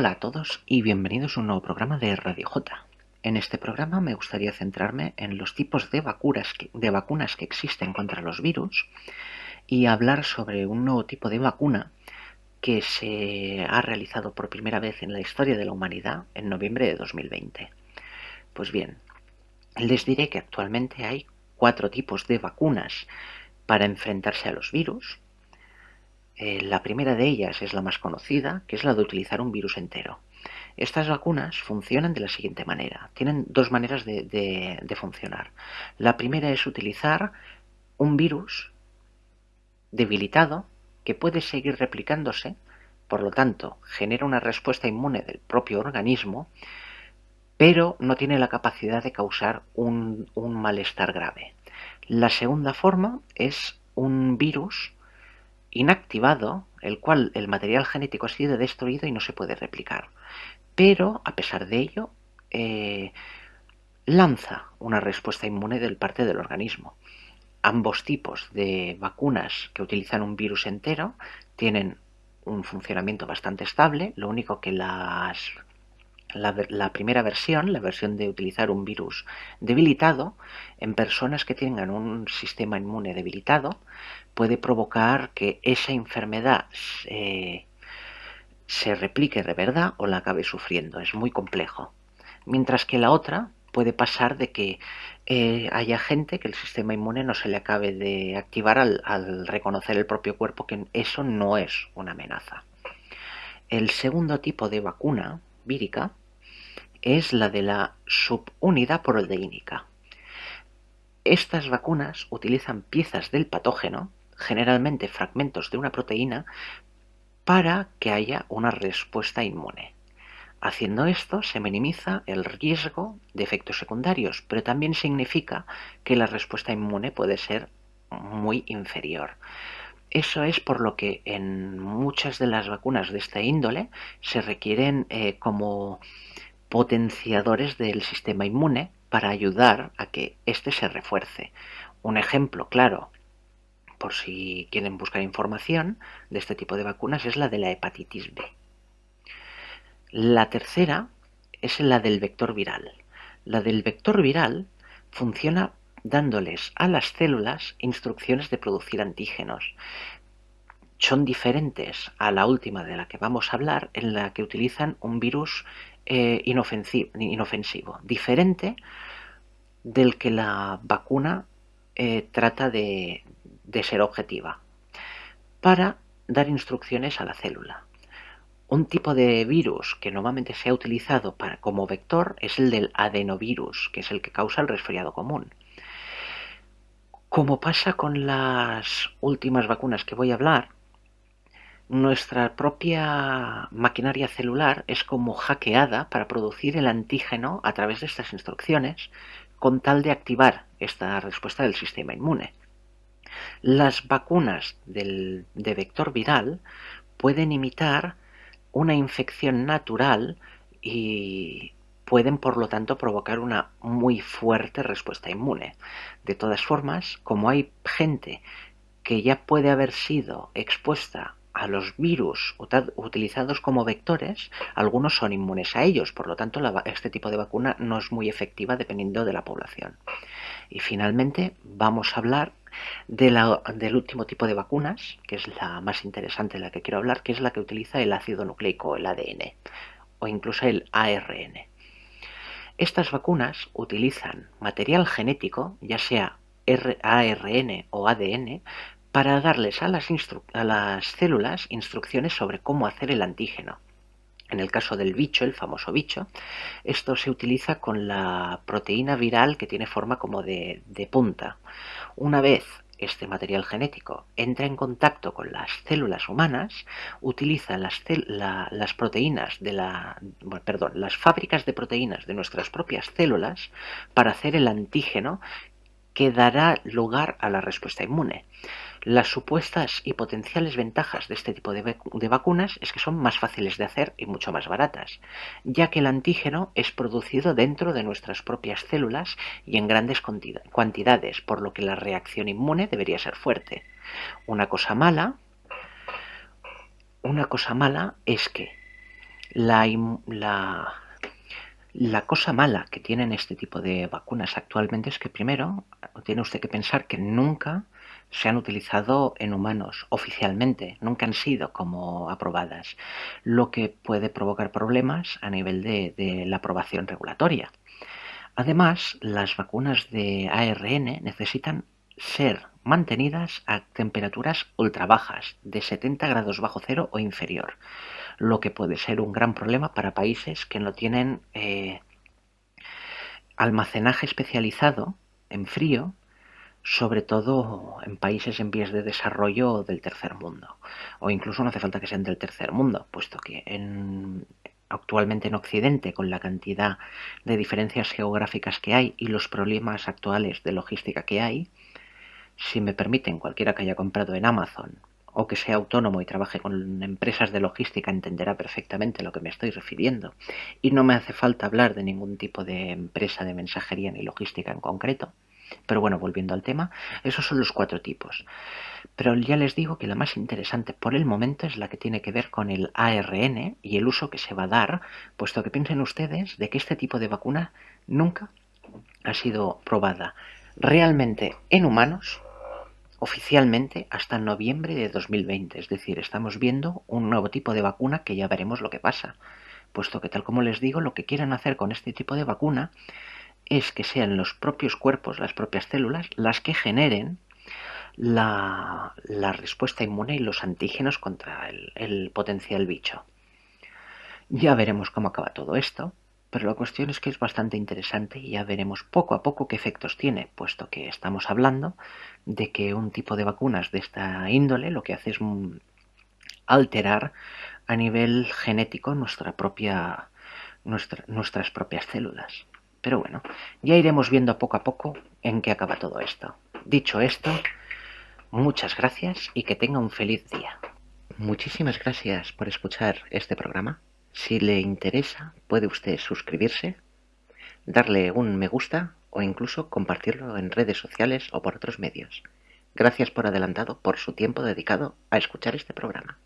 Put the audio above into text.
Hola a todos y bienvenidos a un nuevo programa de Radio J. En este programa me gustaría centrarme en los tipos de vacunas, que, de vacunas que existen contra los virus y hablar sobre un nuevo tipo de vacuna que se ha realizado por primera vez en la historia de la humanidad en noviembre de 2020. Pues bien, les diré que actualmente hay cuatro tipos de vacunas para enfrentarse a los virus. Eh, la primera de ellas es la más conocida, que es la de utilizar un virus entero. Estas vacunas funcionan de la siguiente manera. Tienen dos maneras de, de funcionar. La primera es utilizar un virus debilitado que puede seguir replicándose, por lo tanto genera una respuesta inmune del propio organismo, pero no tiene la capacidad de causar un, malestar grave. La segunda forma es un virus inactivado, el cual el material genético ha sido destruido y no se puede replicar. Pero, a pesar de ello, eh, lanza una respuesta inmune del parte del organismo. Ambos tipos de vacunas que utilizan un virus entero tienen un funcionamiento bastante estable, lo único que las la, primera versión, la versión de utilizar un virus debilitado, en personas que tengan un sistema inmune debilitado, puede provocar que esa enfermedad se replique de verdad o la acabe sufriendo. Es muy complejo. Mientras que la otra puede pasar de que eh, haya gente que el sistema inmune no se le acabe de activar al reconocer el propio cuerpo que eso no es una amenaza. El segundo tipo de vacuna vírica es la de la subunidad proteínica. Estas vacunas utilizan piezas del patógeno, generalmente fragmentos de una proteína, para que haya una respuesta inmune. Haciendo esto se minimiza el riesgo de efectos secundarios, pero también significa que la respuesta inmune puede ser muy inferior. Eso es por lo que en muchas de las vacunas de esta índole se requieren eh, como potenciadores del sistema inmune para ayudar a que éste se refuerce. Un ejemplo claro, por si quieren buscar información de este tipo de vacunas, es la de la hepatitis B. La tercera es la del vector viral. La del vector viral funciona dándoles a las células instrucciones de producir antígenos. Son diferentes a la última de la que vamos a hablar, en la que utilizan un virus eh, inofensivo, diferente del que la vacuna eh, trata de, ser objetiva, para dar instrucciones a la célula. Un tipo de virus que normalmente se ha utilizado para, como vector es el del adenovirus, que es el que causa el resfriado común. Como pasa con las últimas vacunas que voy a hablar, nuestra propia maquinaria celular es como hackeada para producir el antígeno a través de estas instrucciones con tal de activar esta respuesta del sistema inmune. Las vacunas de vector viral pueden imitar una infección natural y pueden por lo tanto provocar una muy fuerte respuesta inmune. De todas formas, como hay gente que ya puede haber sido expuesta a los virus utilizados como vectores, algunos son inmunes a ellos, por lo tanto este tipo de vacuna no es muy efectiva dependiendo de la población. Y finalmente vamos a hablar del último tipo de vacunas, que es la más interesante de la que quiero hablar, que es la que utiliza el ácido nucleico, el ADN, o incluso el ARN. Estas vacunas utilizan material genético, ya sea ARN o ADN, para darles a las, células instrucciones sobre cómo hacer el antígeno. En el caso del bicho, el famoso bicho, esto se utiliza con la proteína viral que tiene forma como de, punta. Una vez este material genético entra en contacto con las células humanas, utiliza las, proteínas de las fábricas de proteínas de nuestras propias células para hacer el antígeno que dará lugar a la respuesta inmune. Las supuestas y potenciales ventajas de este tipo de, vacunas es que son más fáciles de hacer y mucho más baratas, ya que el antígeno es producido dentro de nuestras propias células y en grandes cantidades, por lo que la reacción inmune debería ser fuerte. Una cosa mala, una cosa mala es que La, la, la cosa mala que tienen este tipo de vacunas actualmente es que primero tiene usted que pensar que nunca se han utilizado en humanos oficialmente, nunca han sido como aprobadas, lo que puede provocar problemas a nivel de, la aprobación regulatoria. Además, las vacunas de ARN necesitan ser mantenidas a temperaturas ultra bajas, de 70 grados bajo cero o inferior, lo que puede ser un gran problema para países que no tienen eh, almacenaje especializado en frío, sobre todo en países en vías de desarrollo del tercer mundo, o incluso no hace falta que sean del tercer mundo, puesto que en, actualmente en Occidente, con la cantidad de diferencias geográficas que hay y los problemas actuales de logística que hay, si me permiten, cualquiera que haya comprado en Amazon o que sea autónomo y trabaje con empresas de logística entenderá perfectamente a lo que me estoy refiriendo. Y no me hace falta hablar de ningún tipo de empresa de mensajería ni logística en concreto. Pero bueno, volviendo al tema, esos son los cuatro tipos. Pero ya les digo que la más interesante por el momento es la que tiene que ver con el ARN y el uso que se va a dar, puesto que piensen ustedes de que este tipo de vacuna nunca ha sido probada realmente en humanos oficialmente hasta noviembre de 2020. Es decir, estamos viendo un nuevo tipo de vacuna que ya veremos lo que pasa. Puesto que tal como les digo, lo que quieren hacer con este tipo de vacuna es que sean los propios cuerpos, las propias células, las que generen la, respuesta inmune y los antígenos contra el potencial bicho. Ya veremos cómo acaba todo esto, pero la cuestión es que es bastante interesante y ya veremos poco a poco qué efectos tiene, puesto que estamos hablando de que un tipo de vacunas de esta índole lo que hace es alterar a nivel genético nuestra propia, nuestras propias células. Pero bueno, ya iremos viendo poco a poco en qué acaba todo esto. Dicho esto, muchas gracias y que tenga un feliz día. Muchísimas gracias por escuchar este programa. Si le interesa, puede usted suscribirse, darle un me gusta o incluso compartirlo en redes sociales o por otros medios. Gracias por adelantado por su tiempo dedicado a escuchar este programa.